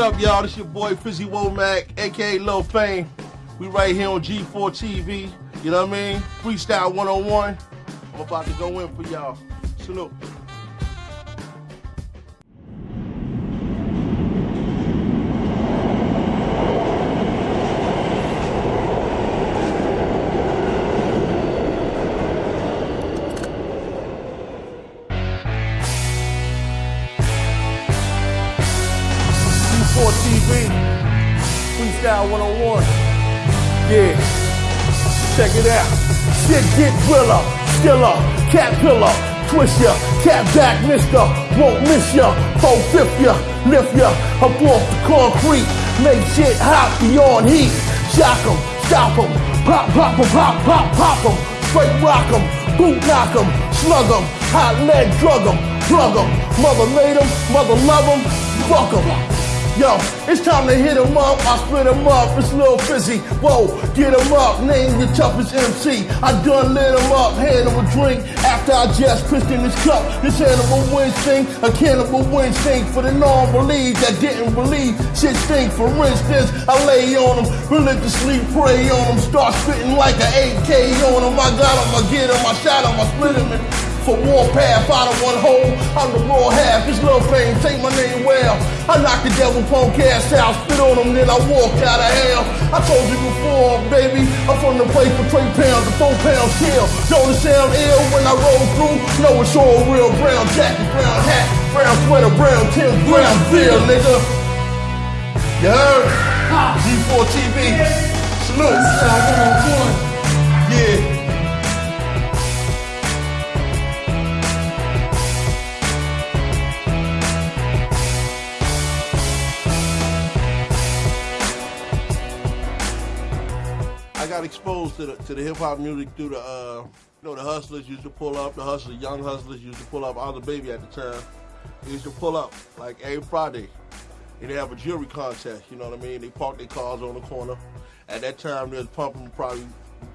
up, y'all? This your boy Fizzy Womack, aka Lil Fame. We right here on G4 TV. You know what I mean? Freestyle 101. I'm about to go in for y'all. Salute. Freestyle 101. Yeah. Check it out. Shit get driller, skiller, cat pillar, twist ya, cat back mister, won't miss ya, four fifth ya, lift ya, up off the concrete, make shit hot beyond heat, shock 'em, stop 'em, pop, pop 'em, pop, pop, pop 'em, straight rock 'em, boot knock 'em, slug 'em, hot lead drug 'em, plug 'em, mother made 'em, mother love 'em, fuck 'em. Yo, it's time to hit 'em up. I split 'em up. It's Lil Fizzy. Whoa, get 'em up. Name the toughest MC. I done lit 'em up. Hand 'em a drink after I just pissed in this cup. This animal instinct, a cannibal instinct for the non-believe that didn't believe shit stink. For instance, I lay on 'em, religiously pray on 'em, start spitting like an AK on 'em. I got 'em, I get 'em, I shot 'em, I split 'em. And for warpath out of one hole. I'm the raw half. This little fame, take my name well. I knocked the devil punk ass out, spit on him, then I walked out of hell. I told you before, baby, I'm from the place for three pounds, the four pound kill. Don't it sound ill when I roll through? No, it's all real. Brown jacket, brown hat, brown sweater, brown Tim, brown beer, nigga. You heard? G4 TV. Salute. Yeah. Got exposed to the to the hip hop music through the uh, you know the hustlers used to pull up, the hustlers, young hustlers used to pull up. I was a baby at the time. They used to pull up like every Friday. And they have a jewelry contest, you know what I mean? They park their cars on the corner. At that time, they was pumping probably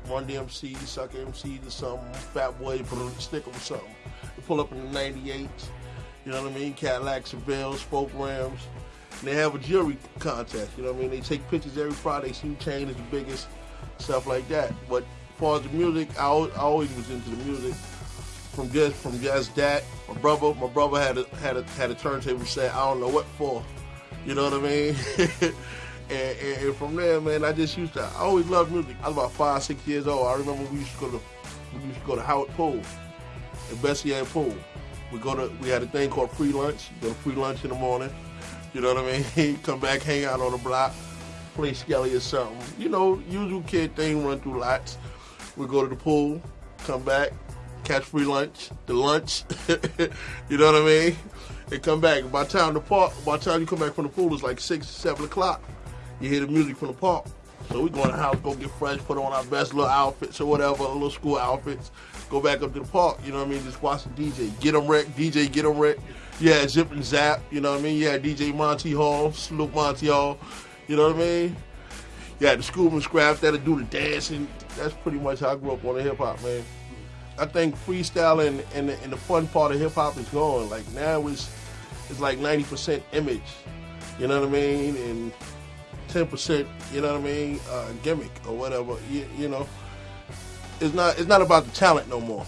Run DMC, Sucker MC or something, Fat Boy, Sticker or something. They pull up in the 98, you know what I mean? Cadillac, Seville, Spoke Rams. And they have a jewelry contest, you know what I mean? They take pictures every Friday, see who chain is the biggest, stuff like that. But as far as the music, I always, I always was into the music. From just from just that, my brother, my brother had a had a had a turntable set. I don't know what for, you know what I mean. and, and, and from there, man, I just used to. I always loved music. I was about five, six years old. I remember we used to go to we used to go to Howard Pool, and Betsy Head Pool. We go to we had a thing called free lunch. You go to free lunch in the morning. You know what I mean? Come back, hang out on the block play Skelly or something. You know, usual kid thing, run through lots. We go to the pool, come back, catch free lunch, the lunch. you know what I mean? And come back. By time the park, by the time you come back from the pool, it's like six, seven o'clock. You hear the music from the park. So we go in the house, go get fresh, put on our best little outfits or whatever, little school outfits. Go back up to the park, you know what I mean? Just watch the DJ. Get them wrecked, DJ, get them wrecked. Yeah, Zip and Zap, you know what I mean? Yeah, DJ Monty Hall, Snoop Monty Hall. You know what I mean? Yeah, the schoolman scraps that'll do the dancing. That's pretty much how I grew up on the hip hop, man. I think freestyling and the, and the fun part of hip hop is gone. Like now it's it's like 90% image, you know what I mean, and 10%, you know what I mean, uh, gimmick or whatever. You, you know, it's not it's not about the talent no more.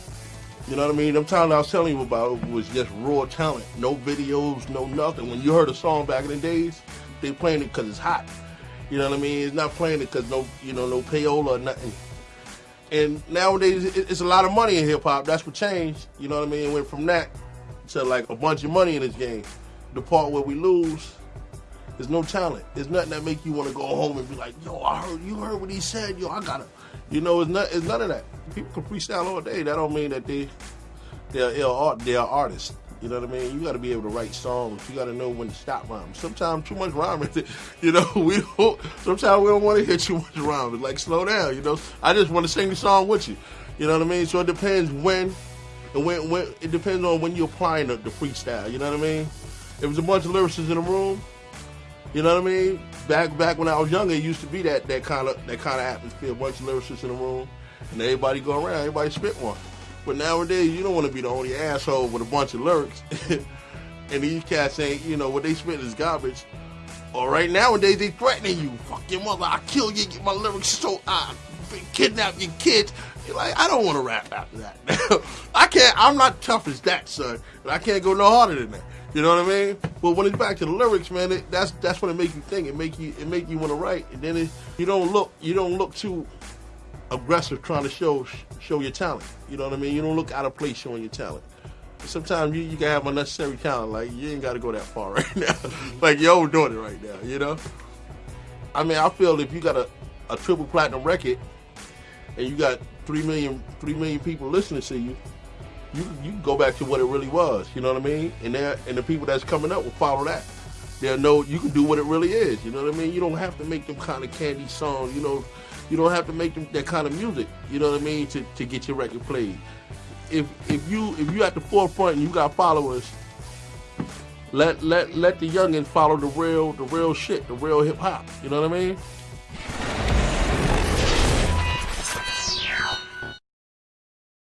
You know what I mean? The talent I was telling you about was just raw talent, no videos, no nothing. When you heard a song back in the days, they playing it because it's hot. You know what I mean? It's not playing it because no, you know, no payola or nothing. And nowadays, it's a lot of money in hip hop. That's what changed. You know what I mean? It went from that to like a bunch of money in this game. The part where we lose, there's no talent. There's nothing that make you want to go home and be like, yo, I heard you heard what he said. Yo, I gotta. You know, it's not. It's none of that. People can freestyle all day. That don't mean that they they're ill art. They're artists. You know what I mean? You got to be able to write songs. You got to know when to stop rhyming. Sometimes too much rhyming. You know, we don't. Sometimes we don't want to hear too much rhyming. Like slow down. You know, I just want to sing the song with you. You know what I mean? So it depends when, and when, when it depends on when you're applying the, the freestyle. You know what I mean? If it's a bunch of lyricists in the room, you know what I mean? Back back when I was younger, it used to be that that kind of that kind of atmosphere. A bunch of lyricists in the room, and everybody go around, everybody spit one. But nowadays, you don't want to be the only asshole with a bunch of lyrics. and these cats ain't, you know, what they spit is garbage. Or right nowadays they threatening you. Fuck your mother. I kill you. Get my lyrics so I kidnap your kids. You're like, I don't want to rap after that. I can't. I'm not tough as that, son. But I can't go no harder than that. You know what I mean? But when it's back to the lyrics, man, it, that's that's when it makes you think. It make you it make you want to write, and then it, you don't look you don't look too aggressive trying to show show your talent. You know what I mean? You don't look out of place showing your talent. Sometimes you, you can have unnecessary talent. Like you ain't got to go that far right now. Mm-hmm. like you're doing it right now. You know? I mean, I feel if you got a, a triple platinum record and you got three million three million people listening to you, you you go back to what it really was. You know what I mean? And there and the people that's coming up will follow that. They'll know you can do what it really is. You know what I mean? You don't have to make them kind of candy songs. You know, you don't have to make them that kind of music. You know what I mean? To, to get your record played. If if you if you at the forefront and you got followers, let let let the youngins follow the real the real shit, the real hip hop. You know what I mean?